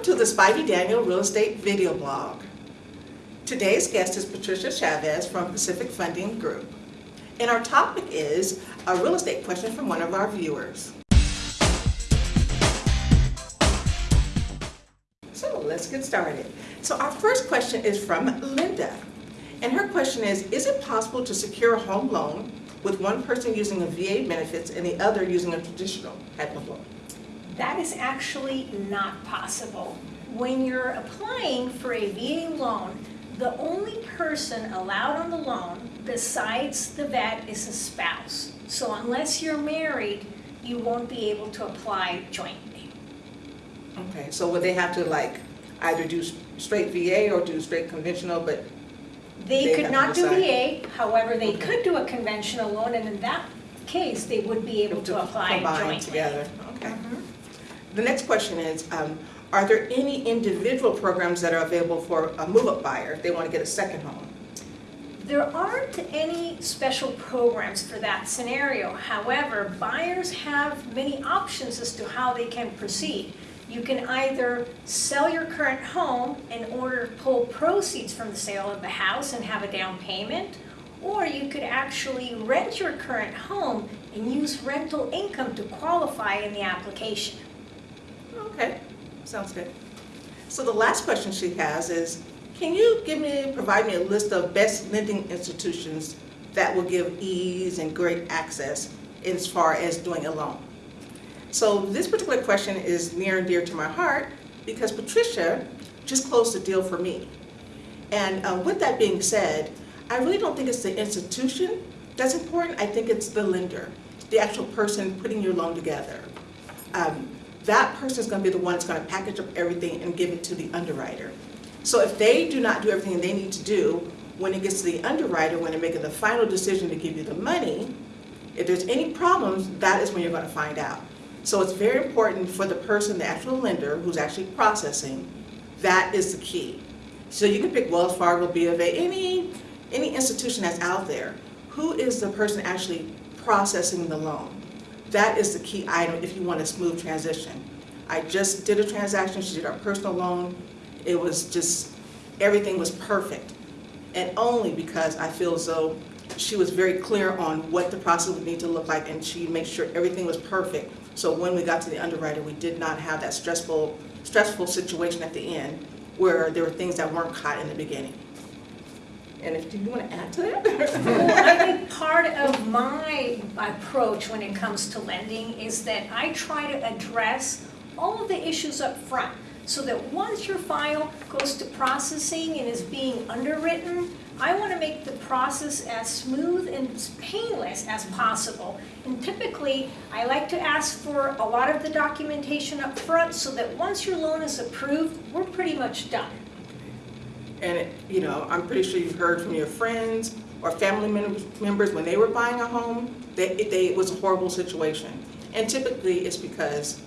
Welcome to the Spivey Daniel Real Estate Video Blog. Today's guest is Patricia Chavez from Pacific Funding Group. And our topic is a real estate question from one of our viewers. So let's get started. So our first question is from Linda. And her question is, is it possible to secure a home loan with one person using a VA benefits and the other using a traditional type of loan? That is actually not possible. When you're applying for a VA loan, the only person allowed on the loan besides the vet is a spouse. So unless you're married, you won't be able to apply jointly. Okay, so would they have to like either do straight VA or do straight conventional, but, They They could not do. VA, however, they Okay. could do a conventional loan, and in that case, they would be able to apply combine jointly. together? Okay. Mhm. The next question is, um, are there any individual programs that are available for a move-up buyer if they want to get a second home? There aren't any special programs for that scenario. However, buyers have many options as to how they can proceed. You can either sell your current home in order to pull proceeds from the sale of the house and have a down payment, or you could actually rent your current home and use rental income to qualify in the application. Okay, sounds good. So the last question she has is, can you give me, provide me a list of best lending institutions that will give ease and great access as far as doing a loan? So this particular question is near and dear to my heart because Patricia just closed a deal for me. And uh, with that being said, I really don't think it's the institution that's important. I think it's the lender, the actual person putting your loan together. Um, that person is going to be the one that's going to package up everything and give it to the underwriter. So if they do not do everything they need to do, when it gets to the underwriter, when they're making the final decision to give you the money, if there's any problems, that is when you're going to find out. So it's very important for the person, the actual lender, who's actually processing, that is the key. So you can pick Wells Fargo, B of A, any, any institution that's out there. Who is the person actually processing the loan? That is the key item if you want a smooth transition. I just did a transaction, she did our personal loan. It was just, everything was perfect. And only because I feel as though she was very clear on what the process would need to look like and she made sure everything was perfect. So when we got to the underwriter, we did not have that stressful, stressful situation at the end where there were things that weren't caught in the beginning. And if, do you want to add to that? Well, I think part of my approach when it comes to lending is that I try to address all of the issues up front, so that once your file goes to processing and is being underwritten, I want to make the process as smooth and painless as possible. And typically, I like to ask for a lot of the documentation up front, so that once your loan is approved, we're pretty much done. And, it- you know, I'm pretty sure you've heard from your friends or family members, members when they were buying a home, that it, they, it was a horrible situation. And typically, it's because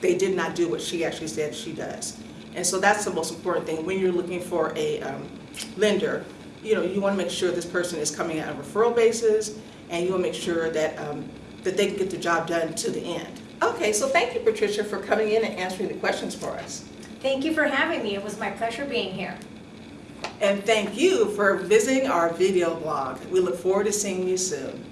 they did not do what she actually said she does. And so that's the most important thing. When you're looking for a um, lender, you know, you want to make sure this person is coming out on a referral basis, and you want to make sure that, um, that they can get the job done to the end. Okay, so thank you, Patricia, for coming in and answering the questions for us. Thank you for having me. It was my pleasure being here. And thank you for visiting our video blog. We look forward to seeing you soon.